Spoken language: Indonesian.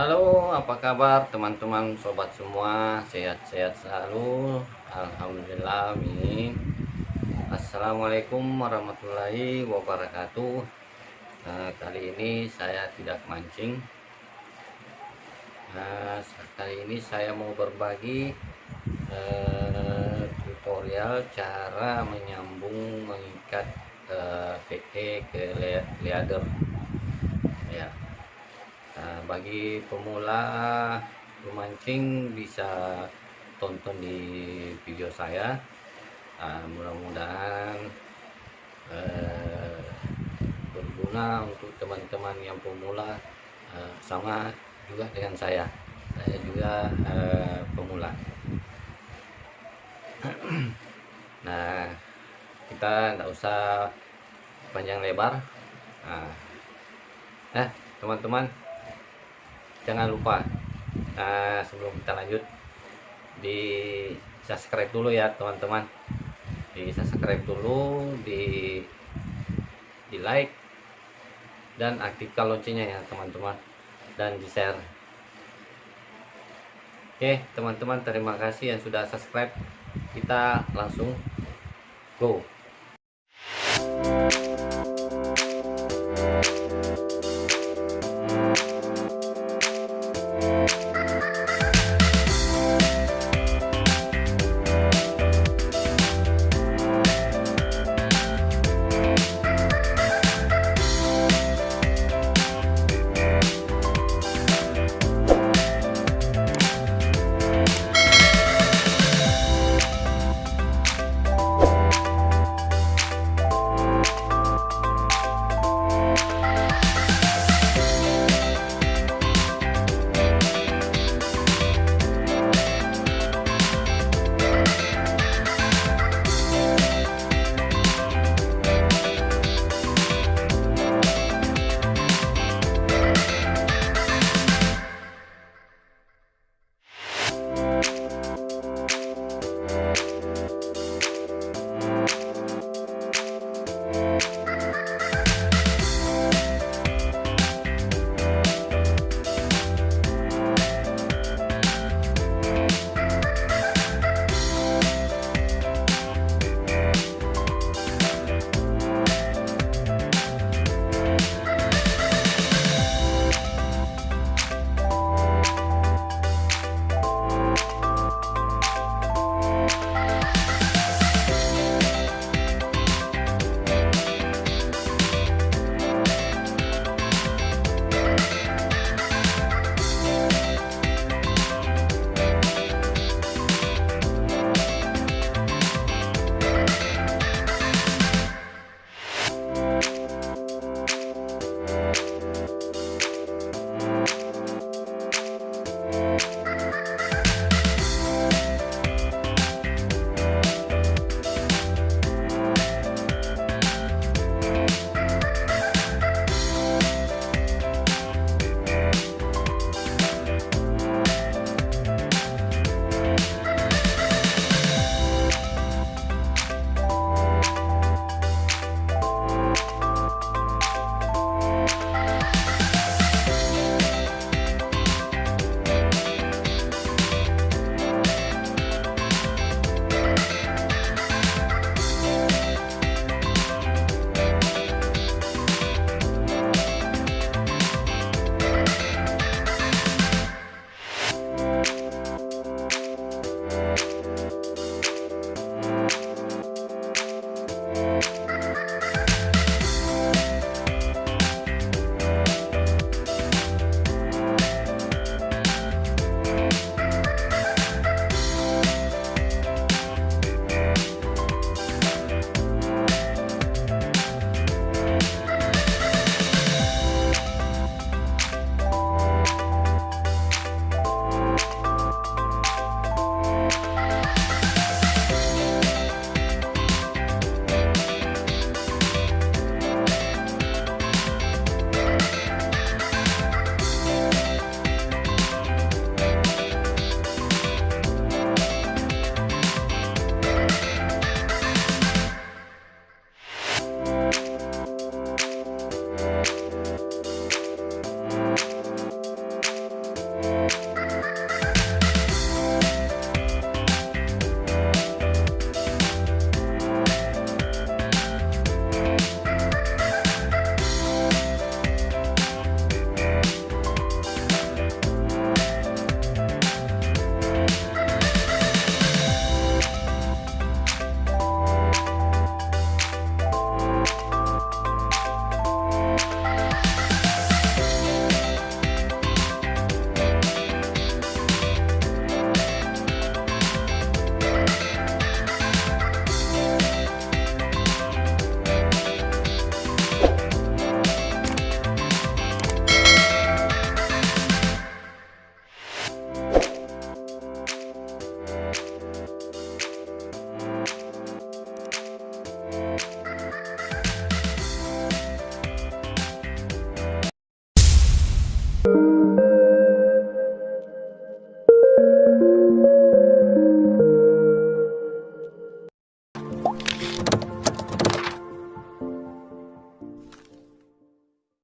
Halo, apa kabar teman-teman sobat semua? Sehat-sehat selalu. Alhamdulillah, amin. Assalamualaikum warahmatullahi wabarakatuh. Nah, kali ini saya tidak mancing. Nah, kali ini saya mau berbagi eh, tutorial cara menyambung mengikat eh, PE ke leader. Ya nah, bagi pemula memancing bisa tonton di video saya. Nah, mudah-mudahan eh, berguna untuk teman-teman yang pemula eh, sama juga dengan saya. Saya juga eh, pemula. Nah kita tidak usah panjang lebar. Nah, nah teman-teman jangan lupa nah sebelum kita lanjut di subscribe dulu ya teman-teman. Di subscribe dulu di di like dan aktifkan loncengnya ya teman-teman. Dan di share. Oke teman-teman terima kasih yang sudah subscribe. Kita langsung go